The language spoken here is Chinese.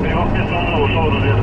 没有配送的，我收到这个。